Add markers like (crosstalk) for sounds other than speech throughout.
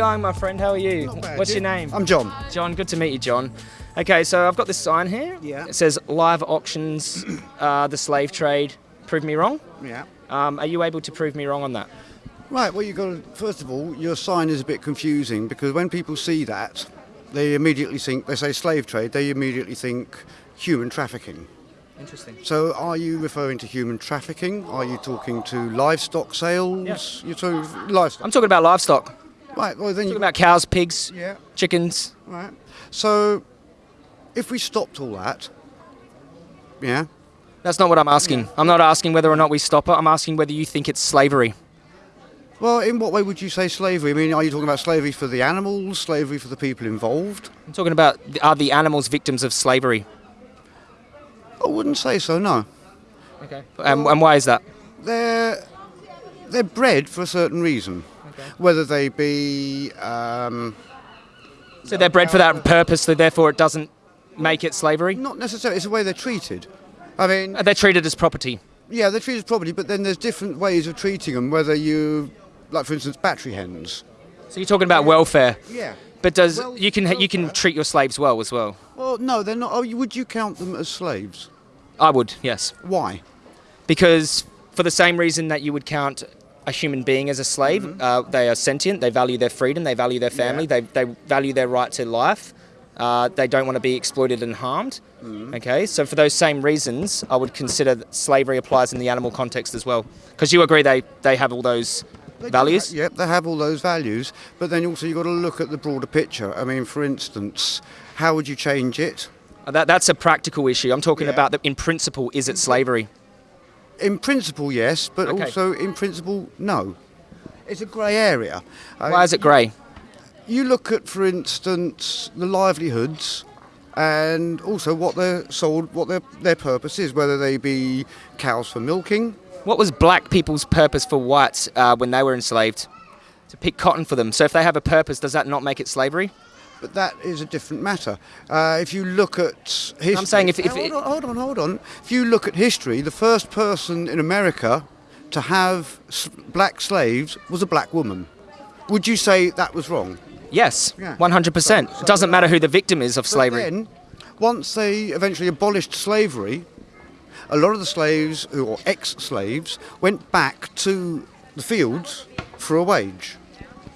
going, my friend? How are you? Bad, What's you? your name? I'm John. John. Good to meet you, John. Okay, so I've got this sign here. Yeah. It says live auctions, uh, the slave trade. Prove me wrong. Yeah. Um, are you able to prove me wrong on that? Right, well, you got to, first of all, your sign is a bit confusing because when people see that, they immediately think, they say slave trade, they immediately think human trafficking. Interesting. So are you referring to human trafficking? Are you talking to livestock sales? Yeah. You're talking livestock. I'm talking about livestock. Right, well, then talking you about cows, pigs, Yeah, chickens. right. So if we stopped all that, yeah, That's not what I'm asking. I'm not asking whether or not we stop it. I'm asking whether you think it's slavery. Well, in what way would you say slavery? I mean, are you talking about slavery for the animals, slavery for the people involved? I'm talking about are the animals victims of slavery? I wouldn't say so, no. Okay. And, and why is that? They're, they're bred for a certain reason. Whether they be, um, So they're bred for that purpose, so therefore it doesn't make it slavery? not necessarily, it's the way they're treated. I mean, They're treated as property. yeah, they're treated as property, but then there's different ways of treating them, whether you, like for instance, battery hens. So you're talking about welfare. Yeah. But does Well, you can you can treat your slaves well as well? Well, no, they're not. Oh, would you count them as slaves? I would, yes. Why? Because for the same reason that you would count a human being as a slave, uh, they are sentient. They value their freedom. They value their family. Yeah. They, they value their right to life. Uh, they don't want to be exploited and harmed. Okay, so for those same reasons, I would consider that slavery applies in the animal context as well. Because you agree they, they have all those They values. Yep, they have all those values, but then also you've got to look at the broader picture. I mean, for instance, how would you change it? Uh, That, that's a practical issue. I'm talking Yeah. about that in principle, is it slavery? In principle, yes, but Okay. also in principle, no. It's a grey area. Why is it grey? You look at, for instance, the livelihoods and also what they're sold, what their, their purpose is, whether they be cows for milking. What was black people's purpose for whites uh, when they were enslaved? To pick cotton for them. So if they have a purpose, does that not make it slavery? But that is a different matter. Uh, if you look at history, I'm saying if- if hold, on, hold on, hold on. If you look at history, the first person in America to have black slaves was a black woman. Would you say that was wrong? Yes, Yeah. 100%. So- it doesn't matter who the victim is of But slavery. then, once they eventually abolished slavery, a lot of the slaves, or ex-slaves, went back to the fields for a wage.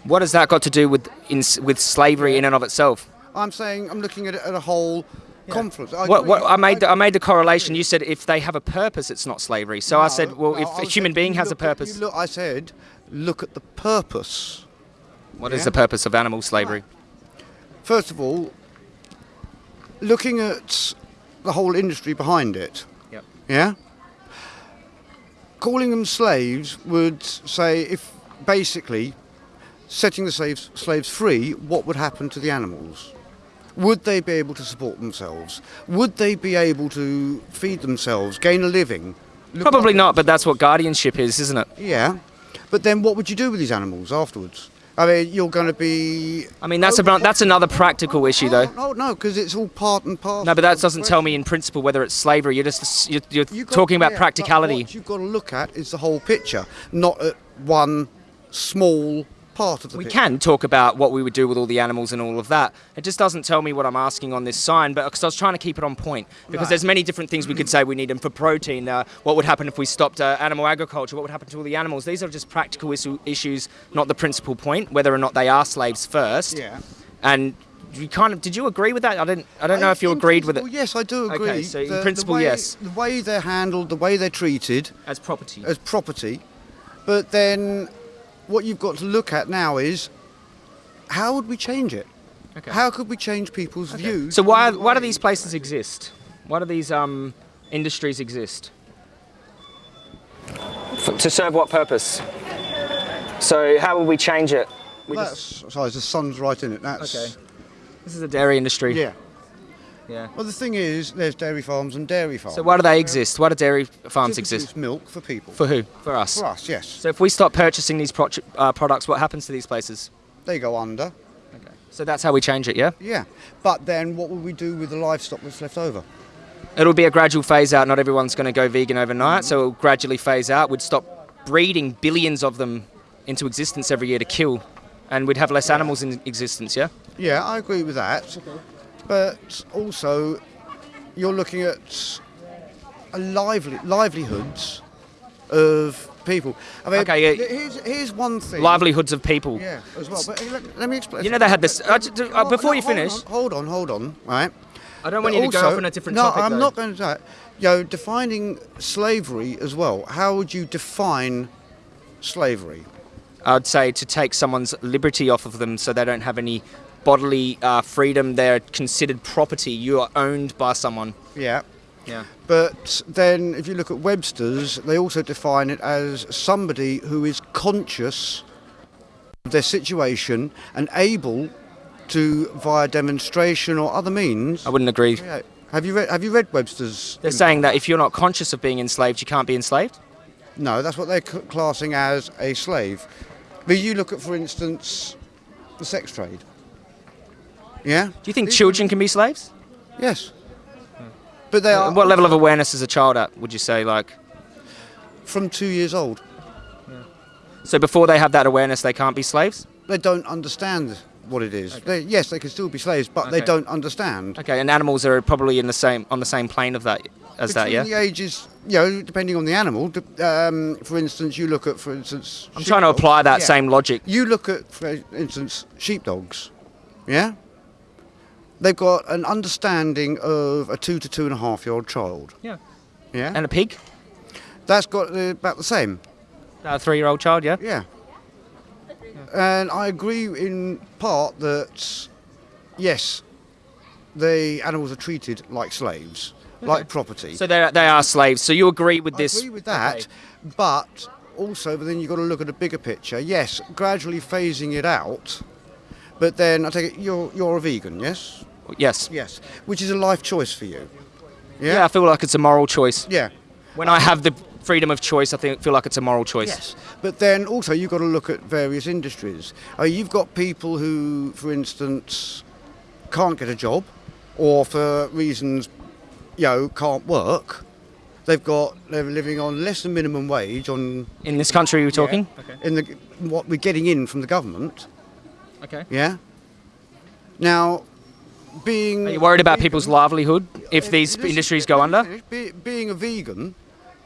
What has that got to do with in, with slavery in and of itself? I'm saying I'm looking at it at a whole confluence. I What, what, I made the, I made the correlation. You said if they have a purpose, it's not slavery. So I said, well, no, if a human being has a look at- purpose, look- I said, look at the purpose. what is yeah. the purpose of animal slavery? First of all, looking at the whole industry behind it. Yep. Yeah? Calling them slaves would say if basically setting the slaves, slaves free, what would happen to the animals? Would they be able to support themselves? Would they be able to feed themselves, gain a living? Probably not, but that's what guardianship is, isn't it? Yeah. But then what would you do with these animals afterwards? I mean, you're going to be. I mean, that's about that's another practical oh, issue, though. Oh, no, because it's all part and parcel. No, but that doesn't tell me in principle whether it's slavery. You're just you're, you're You got- talking about yeah, practicality. What you've got to look at is the whole picture, not at one small part of the We picture. can talk about what we would do with all the animals and all of that. It just doesn't tell me what I'm asking on this sign, but because I was trying to keep it on point. Because Right. there's many different things we could say we need them for protein. Uh, what would happen if we stopped uh, animal agriculture? What would happen to all the animals? These are just practical issue, issues, not the principal point. Whether or not they are slaves first. Yeah. And you kind of did you agree with that? I didn't. I don't know if you agreed with it Yes, I do agree. Okay, so in The- the principle, way- yes. The way they're handled, the way they're treated as property. as property, but then what you've got to look at now is how would we change it? Okay. How could we change people's views? So why why do these places exist? Why do these um, industries exist? F- to serve what purpose? So how will we change it? We just- That's, sorry, the sun's right in it. That's Okay. this is a dairy industry. Yeah. Yeah. Well, the thing is, there's dairy farms and dairy farms. So why do they exist? Why do dairy farms To exist? milk for people. For who? For us. For us, yes. So if we stop purchasing these pro- uh, products, what happens to these places? They go under. Okay. So that's how we change it, yeah? Yeah. But then what will we do with the livestock that's left over? It'll be a gradual phase out. Not everyone's going to go vegan overnight, so it'll gradually phase out. We'd stop breeding billions of them into existence every year to kill and we'd have less animals in existence. Yeah. Yeah, I agree with that. But also, you're looking at a lively livelihoods of people. I mean, Okay, yeah. Here's, here's one thing. Livelihoods of people. Yeah, as well. But let, let me explain. You know they had this. Uh, uh, before no, you hold finish, on, Hold on, hold on. Right. I don't But want you to go off on a different no, topic. I'm though. not going to do that. You know, defining slavery as well. How would you define slavery? I'd say to take someone's liberty off of them so they don't have any bodily uh, freedom. They're considered property. You are owned by someone. Yeah. Yeah. But then, if you look at Webster's, they also define it as somebody who is conscious of their situation and able to, via demonstration or other means. I wouldn't agree. Yeah. Have you read? Have you read Webster's? They're saying that if you're not conscious of being enslaved, you can't be enslaved. No, that's what they're classing as a slave. But you look at, for instance, the sex trade. Yeah. Do you think These children can be slaves? Yes. But they are what level of awareness is a child at? Would you say like? from two years old. So before they have that awareness, they can't be slaves. They don't understand what it is. They, yes, they can still be slaves, but they don't understand. Okay, and animals are probably in the same on the same plane of that as that. Yeah. the ages, you know, depending on the animal. Um, for instance, you look at, for instance, I'm trying to apply that Yeah. same logic. You look at, for instance, sheepdogs. Yeah. They've got an understanding of a two to two and a half year old child. Yeah. Yeah. And a pig, That's got uh, about the same. a three-year-old child. Yeah. Yeah. And I agree in part that, yes, the animals are treated like slaves, like property. So they they are slaves. So you agree with I this? agree with that, Okay. but also, but then you've got to look at a bigger picture. Yes, gradually phasing it out, but then I take it you're you're a vegan, yes, Yes. yes, which is a life choice for you. Yeah. Yeah, I feel like it's a moral choice. yeah, When I have the freedom of choice, I think feel like it's a moral choice. yes. But then also you've got to look at various industries. Uh, you've got people who, for instance, can't get a job, or for reasons, you know, can't work. They've got they're living on less than minimum wage on In this country, you're talking. Okay. in the what we're getting in from the government. Okay. Yeah. Now, being Are you worried about vegan- people's livelihood if these industries go under? Be, being a vegan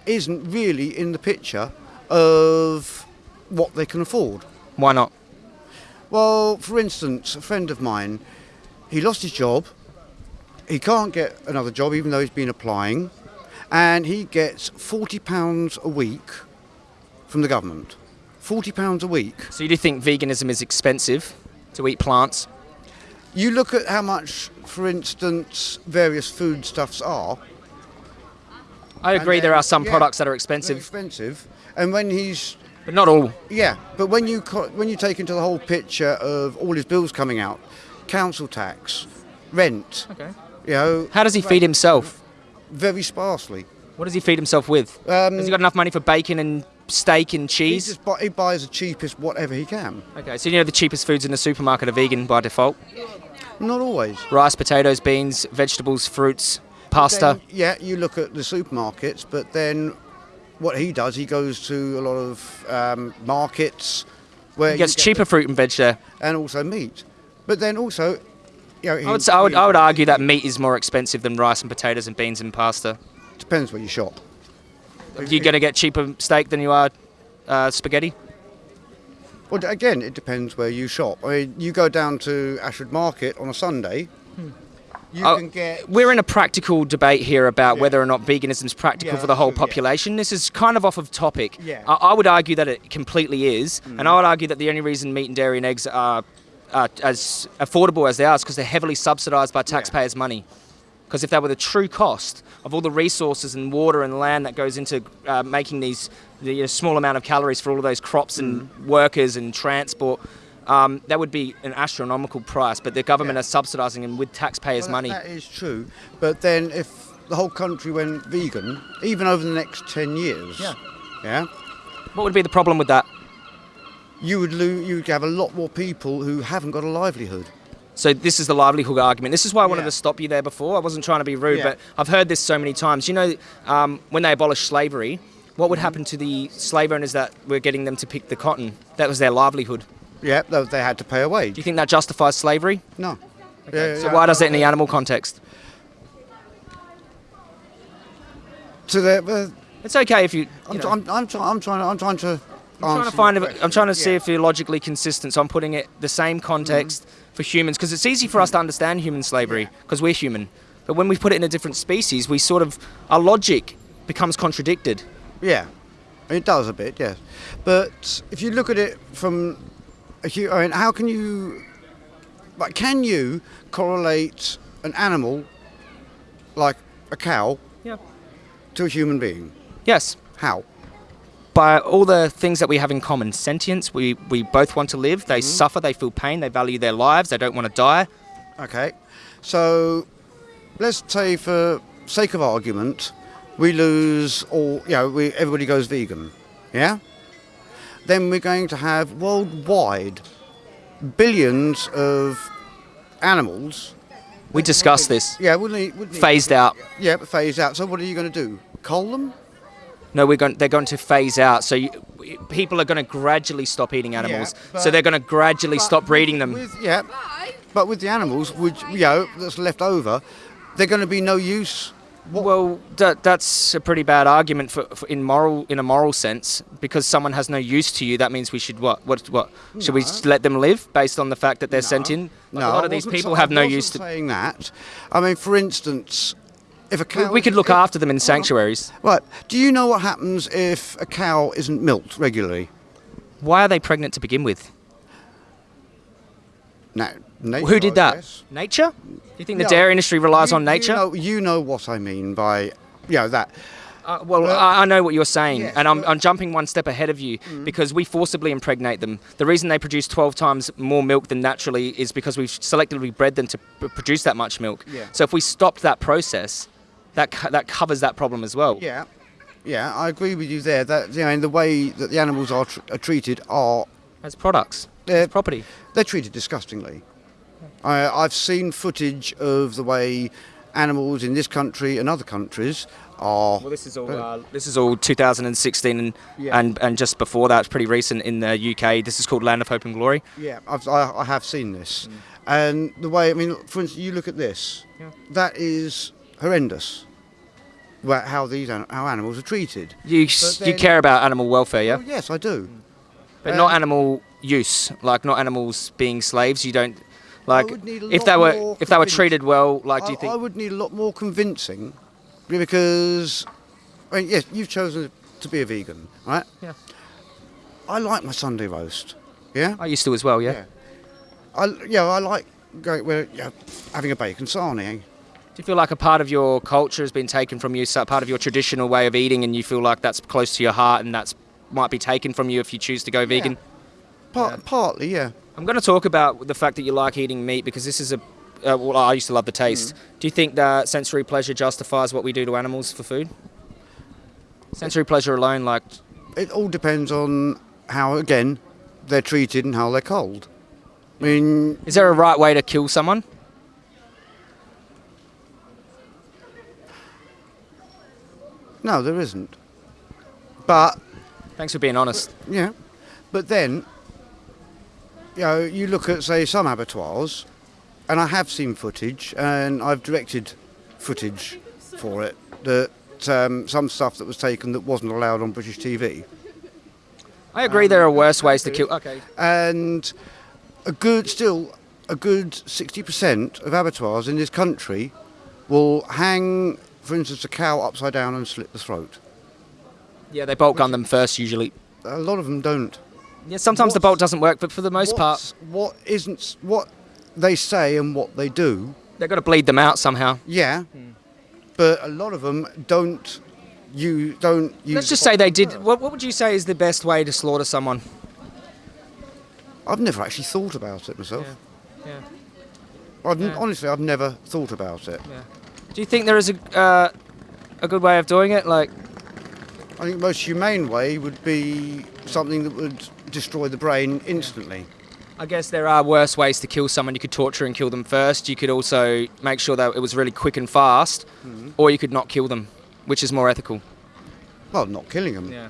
isn't really in the picture of what they can afford. Why not? Well, for instance, a friend of mine, he lost his job. He can't get another job even though he's been applying, and he gets forty pounds a week from the government. Forty pounds a week. So you do think veganism is expensive to eat plants? You look at how much, for instance, various foodstuffs are. I agree. There are some yeah, products that are expensive, expensive, and when he's but not all. yeah, but when you when you take into the whole picture of all his bills coming out, council tax, rent, Okay. you know, How does he feed himself? very sparsely. What does he feed himself with? Um, Has he got enough money for bacon and steak and He cheese? just buy, he buys the cheapest whatever he can. Okay, so you know the cheapest foods in the supermarket are vegan by default. Not always. Rice, potatoes, beans, vegetables, fruits, pasta. Then, yeah, you look at the supermarkets, but then what he does, he goes to a lot of um, markets where He gets get cheaper fruit and veg there. and also meat. But then also, you know, he, I would, I, would, he- I would argue that meat is more expensive than rice and potatoes and beans and pasta. depends where you shop. You're going to get cheaper steak than you are uh, spaghetti? Well, again, it depends where you shop. I mean, you go down to Ashford Market on a Sunday, you Oh, can get. We're in a practical debate here about Yeah. whether or not veganism is practical Yeah, for the whole true, yeah. population. This is kind of off of topic. Yeah. I, I would argue that it completely is, Mm. and I would argue that the only reason meat and dairy and eggs are uh, as affordable as they are is because they're heavily subsidised by taxpayers' money. Because if that were the true cost of all the resources and water and land that goes into uh, making these the you know, small amount of calories for all of those crops and Mm. workers and transport, um, that would be an astronomical price. But the government Yeah. are subsidising them with taxpayers' Well, money. That is true. But then if the whole country went vegan, even over the next 10 years, Yeah. yeah, What would be the problem with that? you would lo- you'd have a lot more people who haven't got a livelihood. So this is the livelihood argument. This is why I wanted Yeah. to stop you there before. I wasn't trying to be rude, Yeah. but I've heard this so many times. You know, um, when they abolished slavery, what would happen to the slave owners that were getting them to pick the cotton? That was their livelihood. Yeah, they, had to pay a Do you think that justifies slavery? No. Yeah, So why does it in the animal context? So they're, uh, It's okay if you. you I'm, know, I'm, I'm, try, I'm trying. I'm trying to. I'm trying to find. If, I'm trying to see if you're logically consistent. So I'm putting it the same context for humans because it's easy for us to understand human slavery because we're human. But when we put it in a different species, we sort of our logic becomes contradicted. Yeah, it does a bit, yes. But if you look at it from a hu- I mean, how can you? Like, can you correlate an animal like a cow Yeah. to a human being? Yes. How? By all the things that we have in common, sentience. We we both want to live. They mm-hmm. suffer. They feel pain. They value their lives. They don't want to die. Okay, so let's say for sake of argument, we lose all. You know, we everybody goes vegan. Yeah. Then we're going to have worldwide billions of animals. We discussed this. Yeah, wouldn't it? Wouldn't it- Phased out. Yeah, but phased out. So what are you going to do? Cull them? No, we're going. They're going to phase out. So you, people are going to gradually stop eating animals. so but- they're going to gradually stop breeding them. With, yeah, but with the animals, which you know, that's left over, they're going to be no use. What, Well, that, that's a pretty bad argument for, for in moral in a moral sense because someone has no use to you. That means we should what what what should we let them live based on the fact that they're sentient? Like, a lot of these people have no use to. saying that. I mean, for instance, if a We, cow, we could look after them in sanctuaries. Right. Do you know what happens if a cow isn't milked regularly? Why are they pregnant to begin with? No. Nature, Who did that? Nature? Do you think the No, dairy industry relies You- on nature? You know, you know what I mean by, you know, that. Uh, well, Well- I, I know what you're saying, Yes, and I'm, Mm. I'm jumping one step ahead of you because we forcibly impregnate them. The reason they produce 12 times more milk than naturally is because we've selectively bred them to produce that much milk. Yeah. So if we stopped that process, that co- that covers that problem as well. Yeah. Yeah, I agree with you there. That you know, in the way that the animals are, tr- are treated are As products, They're- as property. they're treated disgustingly. I, I've seen footage of the way animals in this country and other countries are. Well, this is all uh, this is all 2016, and, Yeah. and and just before that, it's pretty recent in the UK. This is called Land of Hope and Glory. Yeah, I've, I, I have seen this, and the way I mean, for instance, you look at this. Yeah. That is horrendous. Wha- How these an- how animals are treated. You But you care about animal welfare, yeah, Oh, yes, I do. but not um, animal use, like not animals being slaves. You don't like would need a if they were if they were treated well. Like, do I, you think? I would need a lot more convincing, because, I mean, yes, you've chosen to be a vegan, right? Yeah. I like my Sunday roast. Yeah. I used to as well, yeah. I yeah I like going where yeah, having a bacon sarnie. Do you feel like a part of your culture has been taken from you, so part of your traditional way of eating, and you feel like that's close to your heart, and that's might be taken from you if you choose to go vegan? Part, Yeah. Partly, yeah. I'm going to talk about the fact that you like eating meat because this is a. Uh, well, I used to love the taste. Do you think that sensory pleasure justifies what we do to animals for food? Sensory pleasure alone, like, It all depends on how again they're treated and how they're cold. I mean, is there a right way to kill someone? No, there isn't. But Thanks for being honest. Yeah, but then, you know, you look at say some abattoirs, and I have seen footage, and I've directed footage for it that um, some stuff that was taken that wasn't allowed on British TV, I agree there are worse ways to kill. Okay. and a good still a good sixty percent of abattoirs in this country will hang, for instance, a cow upside down and slit the throat. Yeah, they bolt gun them first usually. A lot of them don't. Yeah, sometimes the bolt doesn't work, but for the most part, What's- what isn't what they say and what they do they've got to bleed them out somehow. Yeah, but a lot of them don't. You don't use. Let's just say they did. What, what would you say is the best way to slaughter someone? I've never actually thought about it myself. Yeah. I've, Yeah. Honestly, I've never thought about it. Do you think there is a uh, a good way of doing it? Like, I think the most humane way would be something that would destroy the brain instantly. I guess there are worse ways to kill someone. You could torture and kill them first. You could also make sure that it was really quick and fast, or you could not kill them, which is more ethical. Well, not killing them. Yeah.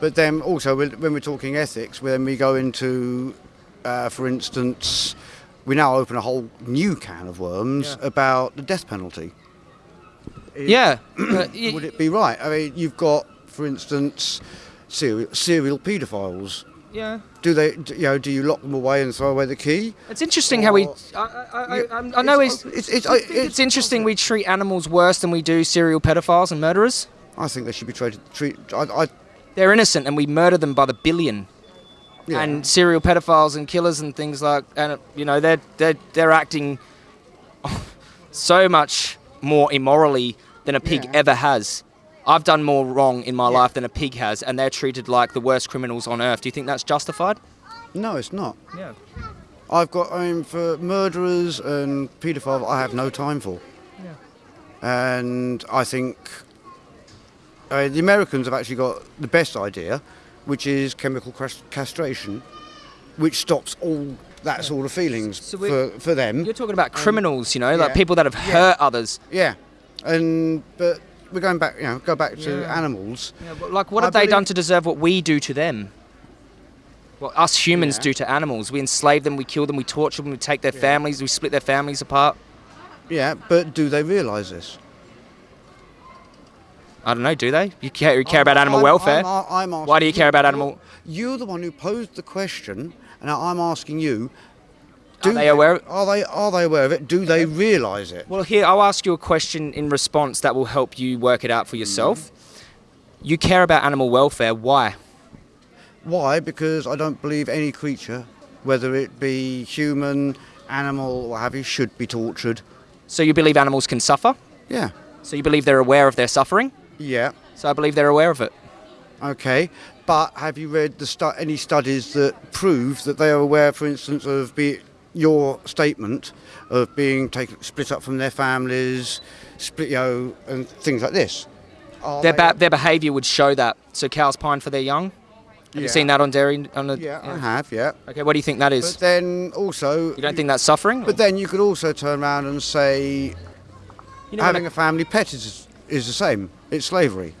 But then also, when when we're talking ethics, when we go into uh, for instance, we now open a whole new can of worms Yeah. about the death penalty. Yeah. (coughs) Uh, Would it be right? I mean, you've got, for instance, serial, serial paedophiles. yeah. Do they, do, you know, do you lock them away and throw away the key? It's interesting how we. I, I, I, I, I know it's, it's, it's, it's, it's, it's, interesting we treat animals worse than we do serial pedophiles and murderers. I think they should be treated. Treat, I, I, They're innocent and we murder them by the billion. Yeah. And serial pedophiles and killers and things like, and you know, they're they're they're acting (laughs) so much more immorally than a pig Yeah. ever has. I've done more wrong in my Yeah. life than a pig has, and they're treated like the worst criminals on earth. Do you think that's justified? no, it's not. Yeah. I've got, I mean, for murderers and paedophiles, I have no time for. Yeah. And I think uh, the Americans have actually got the best idea, which is chemical castration, which stops all that sort of feelings So for, for them. You're talking about criminals, you know, like yeah. people that have Yeah. hurt others. Yeah, and but we're going back, you know, go back to Yeah. animals. Yeah, but like, what I have they done to deserve what we do to them? What us humans Yeah. do to animals? We enslave them, we kill them, we torture them, we take their families, we split their families apart. Yeah, but do they realise this? I don't know, do they? You care, you care I'm- about animal I'm- welfare? I'm, Why do you care about animal- You're the one who posed the question, and I'm asking you. Are they aware- Are they are they aware of it? Do they realise it? Well, here, I'll ask you a question in response that will help you work it out for yourself. Mm-hmm. You care about animal welfare. Why? Why? Because I don't believe any creature, whether it be human, animal, or what have you, should be tortured. So you believe animals can suffer? Yeah. So you believe they're aware of their suffering? Yeah. So I believe they're aware of it. Okay. But have you read the stu- any studies that prove that they are aware, for instance, of be your statement of being taken split up from their families, split, you know, and things like this? Are Their, they- their behaviour would show that. So cows pine for their young. Have you Yeah. seen that on dairy? On the, Yeah, I have. Yeah. Okay, what do you think that is? But then also, you don't think that's suffering? but then you could also turn around and say you know, having a family pet is is the same. It's slavery.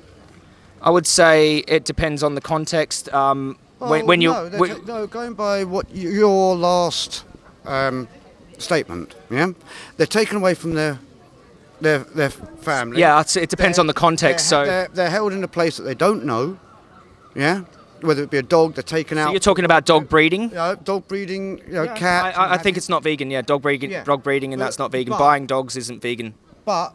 I would say it depends on the context. Um, when, Well, when you no, they're when- no, going by what your last um, statement, yeah, they're taken away from their their their family. yeah, I'd it depends They're- on the context. They're, So, they're, they're held in a place that they don't know, yeah. Whether it be a dog, they're taken so out. you're talking about dog breeding. you know, dog breeding, you know, I, cats. I, I and think it's not vegan. Yeah, dog breeding, Yeah. dog breeding, and But- that's not vegan. but- Buying dogs isn't vegan. But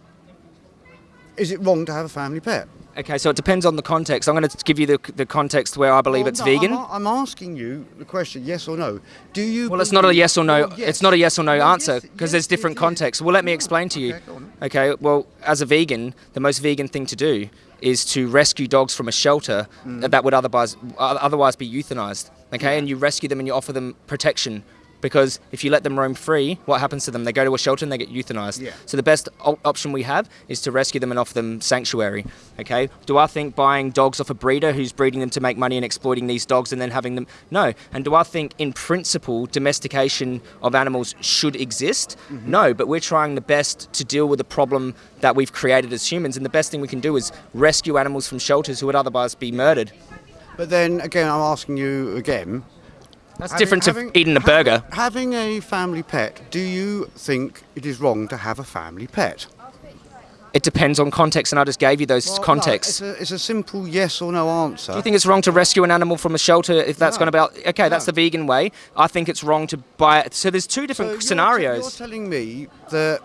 is it wrong to have a family pet? Okay, so it depends on the context. I'm going to give you the, the context where I believe Well, it's no, vegan. I'm, I'm asking you the question: yes or no? Do you? Well, it's not a yes or no. Well, yes. It's not a yes or no Well, answer because yes, there's different contexts. Well, let me explain to you. okay. Okay. Well, as a vegan, the most vegan thing to do is to rescue dogs from a shelter Mm. that would otherwise otherwise be euthanized. Okay, and you rescue them and you offer them protection. Because if you let them roam free, what happens to them? They go to a shelter and they get euthanized. Yeah. So the best op- option we have is to rescue them and offer them sanctuary. Okay. Do I think buying dogs off a breeder who's breeding them to make money and exploiting these dogs and then having them? No. And do I think, in principle, domestication of animals should exist? Mm-hmm. No. But we're trying the best to deal with the problem that we've created as humans, and the best thing we can do is rescue animals from shelters who would otherwise be murdered. But then again, I'm asking you again. That's having- different to having- eating a burger. Having a family pet, do you think it is wrong to have a family pet? It depends on context, and I just gave you those Well, no, contexts. it's, a, it's a simple yes or no answer. Do you think it's wrong to rescue an animal from a shelter if that's No. going to be okay? That's the vegan way. I think it's wrong to buy it. So there's two So different you're scenarios. You're telling me that,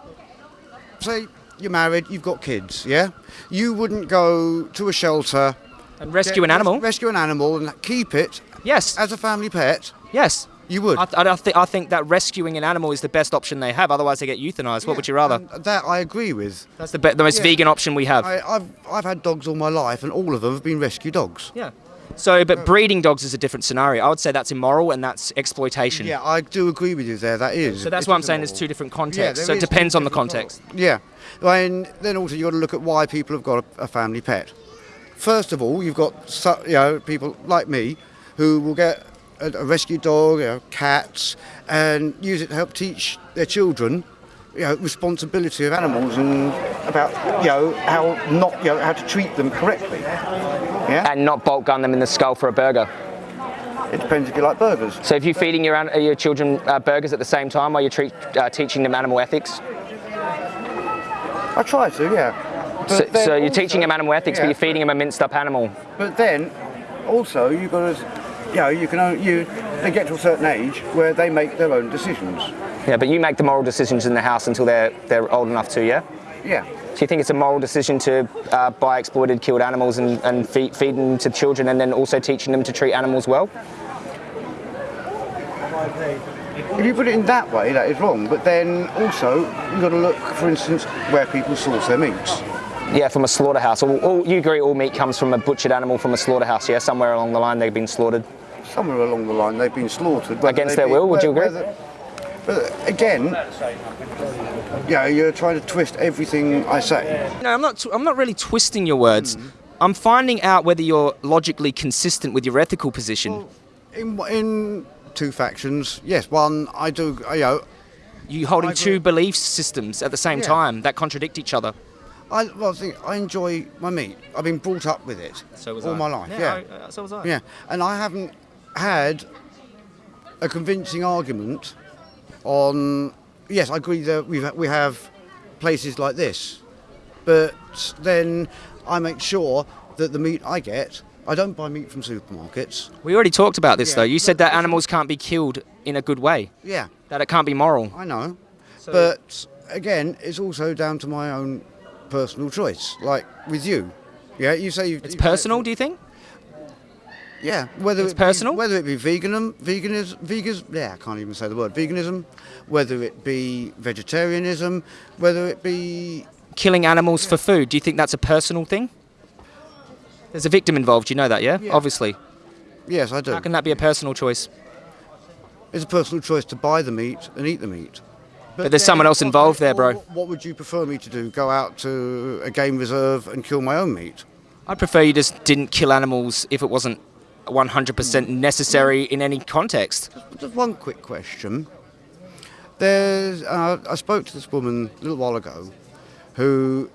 say, you're married, you've got kids, yeah? You wouldn't go to a shelter, and rescue get- an animal? rescue an animal, and keep it yes, as a family pet. yes. You would. I, I, I, thi- I think that rescuing an animal is the best option they have. Otherwise, they get euthanized. What would you rather? That I agree with. That's the, be- the most Yeah. vegan option we have. I, I've I've had dogs all my life, and all of them have been rescue dogs. yeah. So, but uh, breeding dogs is a different scenario. I would say that's immoral and that's exploitation. Yeah, I do agree with you there. That is. So that's why I'm is saying there's two different contexts. Yeah, so it depends on the context. co- Yeah, and then also you've got to look at why people have got a, a family pet. First of all, you've got you know people like me who will get a, a rescue dog, you know, cats, and use it to help teach their children. You know, responsibility of animals and about you know how not you know how to treat them correctly. Yeah. And not bolt gun them in the skull for a burger. It depends if you like burgers. So if you're feeding your, your children uh, burgers at the same time while you're treat, uh, teaching them animal ethics, I try to, yeah. So, so you're also- teaching them animal ethics, but you're feeding them a minced up animal. But then, also, you've got to, you know, you can you they get to a certain age where they make their own decisions. Yeah, but you make the moral decisions in the house until they're they're old enough to, yeah. Yeah. Do you think it's a moral decision to uh, buy exploited, killed animals and, and feed, feed them to children, and then also teaching them to treat animals well? If you put it in that way, that is wrong. But then also, you've got to look, for instance, where people source their meats. Yeah, from a slaughterhouse. All, all, you agree all meat comes from a butchered animal from a slaughterhouse, yeah? Somewhere along the line they've been slaughtered. Somewhere along the line, they've been slaughtered. Against their be- will, would you agree? whether- But again, you know, you're trying to twist everything I say. No, I'm not. I'm not really twisting your words. I'm finding out whether you're logically consistent with your ethical position. In, in two factions, yes. One, I do, you know, you holding I two agree. belief systems at the same Yeah. time that contradict each other. I, well, I think I enjoy my meat. I've been brought up with it all my life. Yeah, uh, so was I. yeah, and I haven't had a convincing argument on. Yes, I agree that we we have places like this, but then I make sure that the meat I get, I don't buy meat from supermarkets. We already talked about this Yeah, though. You said that animals can't be killed in a good way. Yeah, That it can't be moral. I know, but again, it's also down to my own personal choice. Like with you, yeah, you say you, It's you- personal, do you think? Yeah, whether It's it be- personal? whether it be veganism, veganism, vegas, yeah, I can't even say the word veganism, whether it be vegetarianism, whether it be Killing animals for food. Do you think that's a personal thing? There's a victim involved. You know that, yeah? Yeah. Obviously. yes, I do. How can that be a personal choice? It's a personal choice to buy the meat and eat the meat. But there's someone else involved there, bro. What, what would you prefer me to do? Go out to a game reserve and kill my own meat? I'd prefer you just didn't kill animals if it wasn't 100% necessary in any context. Just one quick question. There's, uh, I spoke to this woman a little while ago, who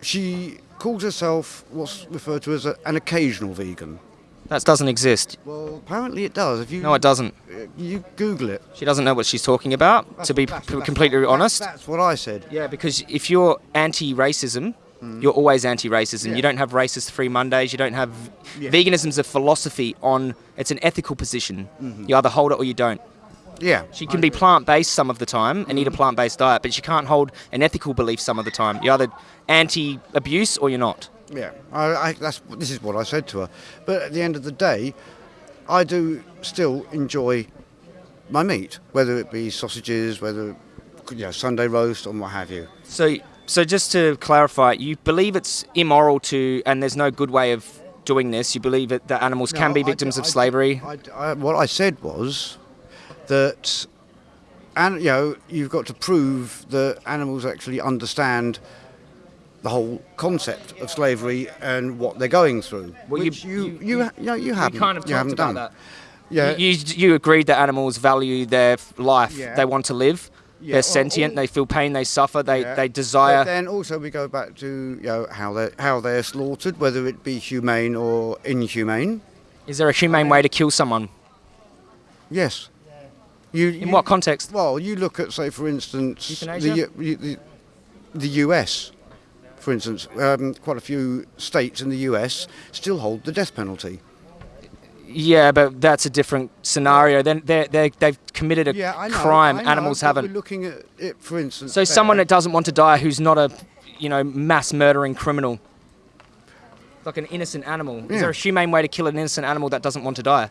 she calls herself what's referred to as a, an occasional vegan. That doesn't exist. Well, apparently it does. If you No, it doesn't. uh, You Google it. She doesn't know what she's talking about, to be That's- that's- completely that's- honest. That's what I said. Yeah, because if you're anti-racism, Mm-hmm. you're always anti-racism. Yeah. You don't have racist free Mondays. You don't have Yeah. veganism's a philosophy on. It's an ethical position. Mm-hmm. You either hold it or you don't. Yeah. She can be plant-based some of the time and eat a mm-hmm. plant-based diet, but she can't hold an ethical belief some of the time. You're either anti-abuse or you're not. Yeah. I, I, that's this is what I said to her. But at the end of the day, I do still enjoy my meat, whether it be sausages, whether you know Sunday roast or what have you. So, so just to clarify, you believe it's immoral to, and there's no good way of doing this. You believe that, that animals can No, be I victims d- of I d- slavery. I d- I- what I said was that, and you know, you've got to prove that animals actually understand the whole concept of slavery and what they're going through. Well, you- which you you- you, ha- you, know, you haven't. kind of you haven't about done. that. Yeah. You, you, you agreed that animals value their life. Yeah. They want to live. Yeah, They're sentient. all- they feel pain. They suffer. They Yeah. they But desire. then also we go back to you know how they how they're slaughtered, whether it be humane or inhumane. Is there a humane way to kill someone? Yes. You, In you- what context? Well, you look at, say, for instance, the, the, the US, for instance, um, quite a few states in the US still hold the death penalty. Yeah, but that's a different scenario. Then they they they've committed a Yeah, know. crime. Know, Animals haven't. We're looking at it, for instance. So there. someone that doesn't want to die, who's not a, you know, mass murdering criminal, like an innocent animal. Is there a humane way to kill an innocent animal that doesn't want to die?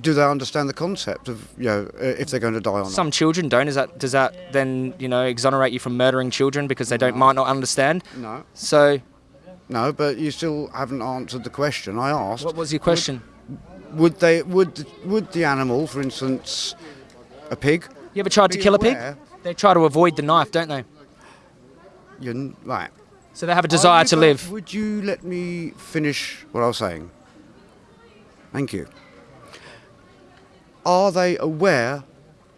do they understand the concept of you know uh, if they're going to die or not? Some children don't. Is that does that then you know exonerate you from murdering children because they don't might not understand? No, So no, but you still haven't answered the question I asked. what was your question? Would they would would the animal, for instance, a pig? You ever tried to kill a pig? They try to avoid the knife, don't they? You n- right. So they have a desire to live. Would you let me finish what I was saying? Thank you. Are they aware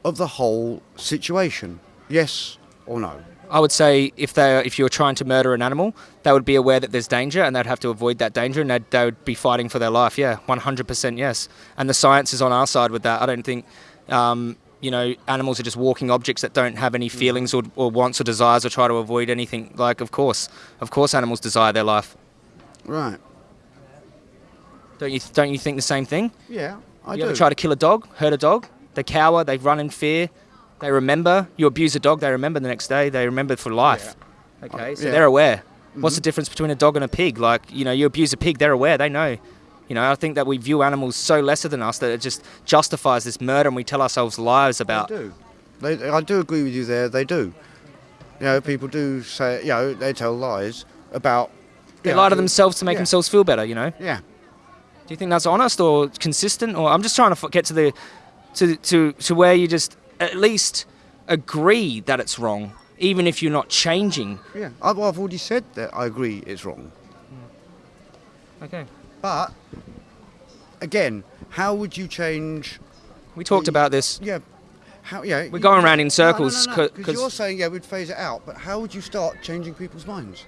of the whole situation? Yes or no? I would say if they if you were trying to murder an animal, they would be aware that there's danger and they'd have to avoid that danger and they'd, they would be fighting for their life. Yeah, 100% yes. And the science is on our side with that. I don't think, um, you know, animals are just walking objects that don't have any feelings or, or wants or desires or try to avoid anything. Like, of course, of course, animals desire their life. Right. Don't you don't you think the same thing? Yeah, I you do. ever try to kill a dog, hurt a dog? They cower, they run in fear, they remember. You abuse a dog, they remember the next day, they remember for life. Okay, so yeah. they're aware. What's the mm-hmm. difference between a dog and a pig? Like, you know, you abuse a pig, they're aware, they know. You know, I think that we view animals so lesser than us that it just justifies this murder and we tell ourselves lies They about. do. They, I do agree with you there. They do. You know, people do say, you know, they tell lies about. They you lie to themselves to make yeah. themselves feel better, you know? Yeah. Do you think that's honest or consistent? Or I'm just trying to get to the to to to where you just at least agree that it's wrong, even if you're not changing. Yeah. I've, I've already said that I agree it's wrong. Hmm. Okay. But again, how would you change? We talked the- about this. Yeah. How? Yeah. We're going around in No, circles No, no, no, co- you're saying yeah, we'd phase it out. But how would you start changing people's minds?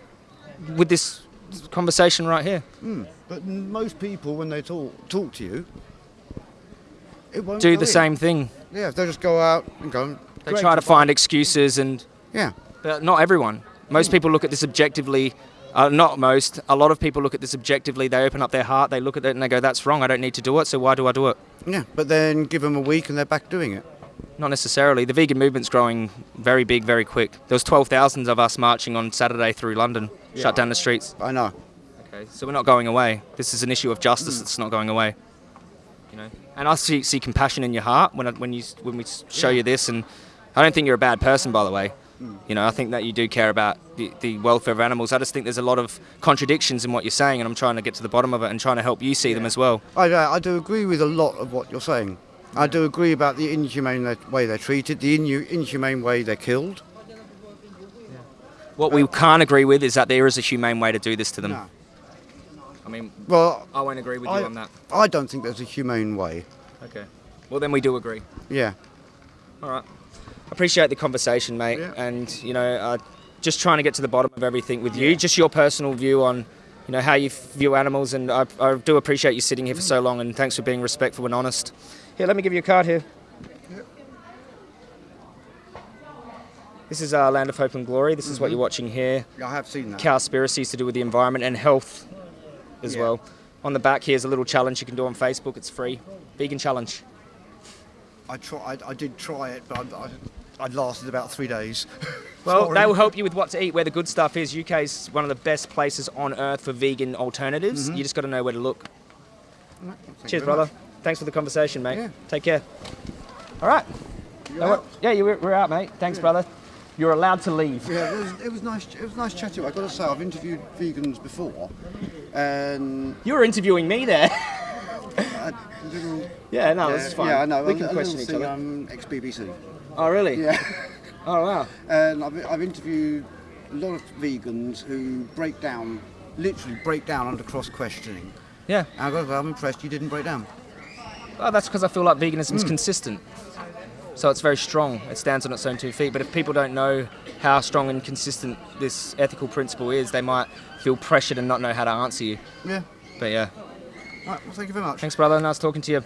with this conversation right here. Hmm, but most people, when they talk talk to you, it won't Do the in. same thing. Yeah. They just go out and go. They try to find excuses, and Yeah. but not everyone. Most people look at this objectively. Uh, not most. A lot of people look at this objectively. They open up their heart. They look at it and they go, "That's wrong. I don't need to do it. So why do I do it?" Yeah. But then give them a week and they're back doing it. Not necessarily. The vegan movement's growing very big, very quick. There was 12,000 of us marching on Saturday through London, Yeah. shut down the streets. I know. Okay, so we're not going away. This is an issue of justice that's not going away. You know, and I see, see compassion in your heart when I, when you when we show you this, and I don't think you're a bad person, by the way. Hmm. You know, I think that you do care about the, the welfare of animals. I just think there's a lot of contradictions in what you're saying, and I'm trying to get to the bottom of it and trying to help you see them as well. I, uh, I do agree with a lot of what you're saying. I do agree about the inhumane way they're treated, the inhumane way they're killed. What we can't agree with is that there is a humane way to do this to them. No. I mean, Well, I won't agree with you on that. I don't think there's a humane way. Okay. Well, then we do agree. Yeah. All right. Appreciate the conversation, mate. Yeah. And you know, uh, just trying to get to the bottom of everything with you. Just your personal view on, you know, how you view animals. And I, I do appreciate you sitting here for so long. And thanks for being respectful and honest. Here, let me give you a card here. This is our Land of Hope and Glory. This is what you're watching here. Yeah, I have seen that. Cowspiracy's to do with the environment and health as Yeah. well. On the back here's a little challenge you can do on Facebook. It's free. Vegan challenge. I, tried. I, I did try it, but I, I, lasted about three days. (laughs) Well, they will help you with what to eat, where the good stuff is. UK is one of the best places on earth for vegan alternatives. Mm-hmm. You just got to know where to look. You Cheers, brother. Thanks for the conversation, mate. Yeah. Take care. All right. much. No, yeah, you, we're out, mate. Thanks, brother. You're allowed to leave. Yeah, it was, it was nice. It was nice chatting. I've got to say, I've interviewed vegans before, and You were interviewing me there. (laughs) I didn't. yeah, no, this is fine. Yeah, I know. We can a question little each other. I'm um, ex-BBC. Oh, really? Yeah, Oh, wow. and I've, I've interviewed a lot of vegans who break down, literally break down under cross questioning. Yeah. And I got I'm impressed you didn't break down. Oh, that's because I feel like veganism is hmm. consistent. So it's very strong. It stands on its own two feet. But if people don't know how strong and consistent this ethical principle is, they might feel pressured and not know how to answer you. Yeah. But yeah. All right. Well, thank you very much. Thanks, brother. Nice talking to you.